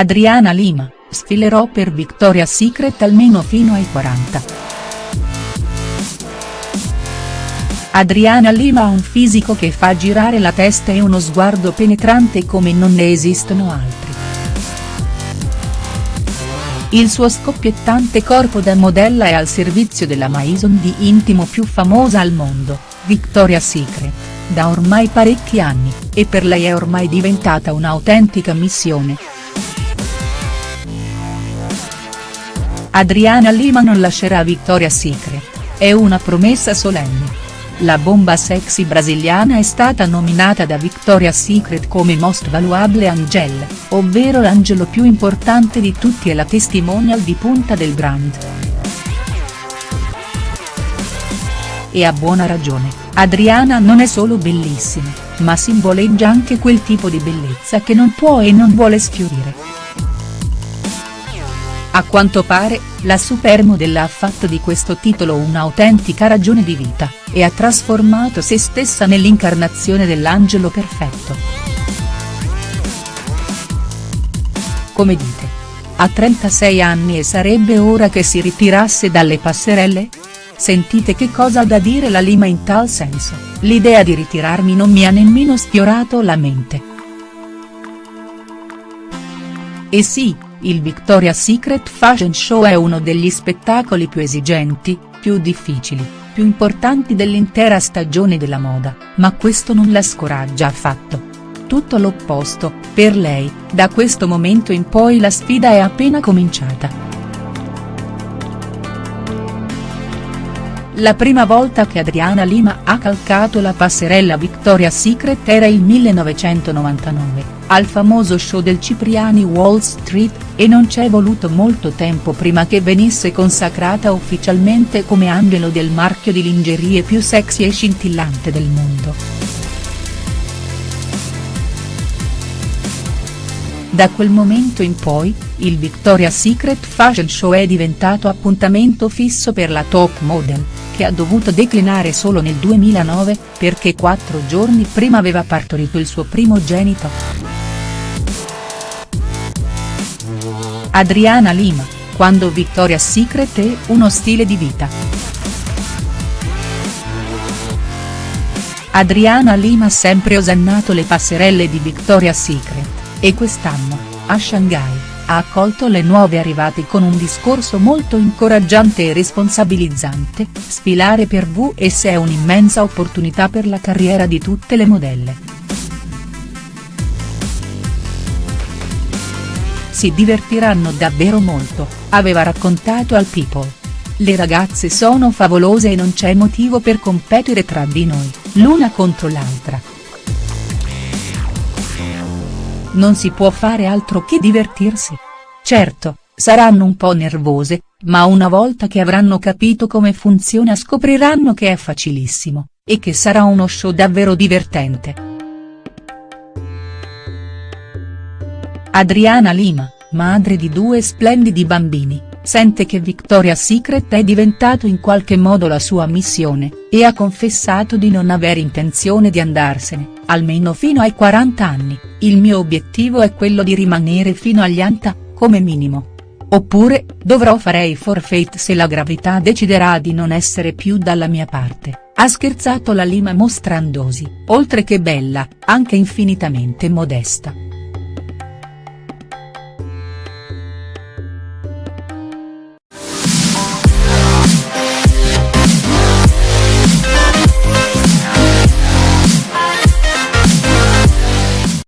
Adriana Lima, sfilerò per Victoria's Secret almeno fino ai 40. Adriana Lima ha un fisico che fa girare la testa e uno sguardo penetrante come non ne esistono altri. Il suo scoppiettante corpo da modella è al servizio della Maison di intimo più famosa al mondo, Victoria's Secret, da ormai parecchi anni, e per lei è ormai diventata un'autentica missione. Adriana Lima non lascerà Victoria's Secret, è una promessa solenne. La bomba sexy brasiliana è stata nominata da Victoria's Secret come Most Valuable Angel, ovvero l'angelo più importante di tutti e la testimonial di punta del brand. E a buona ragione, Adriana non è solo bellissima, ma simboleggia anche quel tipo di bellezza che non può e non vuole sfiorire. A quanto pare, la supermodel ha fatto di questo titolo un'autentica ragione di vita, e ha trasformato se stessa nell'incarnazione dell'angelo perfetto. Come dite? Ha 36 anni e sarebbe ora che si ritirasse dalle passerelle? Sentite che cosa ha da dire la Lima in tal senso, l'idea di ritirarmi non mi ha nemmeno sfiorato la mente. E sì, il Victoria's Secret Fashion Show è uno degli spettacoli più esigenti, più difficili, più importanti dell'intera stagione della moda, ma questo non la scoraggia affatto. Tutto l'opposto, per lei, da questo momento in poi la sfida è appena cominciata. La prima volta che Adriana Lima ha calcato la passerella Victoria's Secret era il 1999, al famoso show del Cipriani Wall Street, e non c'è voluto molto tempo prima che venisse consacrata ufficialmente come angelo del marchio di lingerie più sexy e scintillante del mondo. Da quel momento in poi, il Victoria's Secret Fashion Show è diventato appuntamento fisso per la top model che ha dovuto declinare solo nel 2009, perché quattro giorni prima aveva partorito il suo primogenito. Adriana Lima, quando Victoria's Secret è uno stile di vita. Adriana Lima ha sempre osannato le passerelle di Victoria's Secret, e quest'anno, a Shanghai ha accolto le nuove arrivate con un discorso molto incoraggiante e responsabilizzante, sfilare per VS è un'immensa opportunità per la carriera di tutte le modelle. Si divertiranno davvero molto, aveva raccontato al People. Le ragazze sono favolose e non c'è motivo per competere tra di noi, l'una contro l'altra non si può fare altro che divertirsi. Certo, saranno un po' nervose, ma una volta che avranno capito come funziona scopriranno che è facilissimo, e che sarà uno show davvero divertente. Adriana Lima, madre di due splendidi bambini, sente che Victoria's Secret è diventato in qualche modo la sua missione, e ha confessato di non aver intenzione di andarsene, almeno fino ai 40 anni, il mio obiettivo è quello di rimanere fino agli anta, come minimo. Oppure, dovrò farei forfeit se la gravità deciderà di non essere più dalla mia parte, ha scherzato la Lima mostrandosi, oltre che bella, anche infinitamente modesta.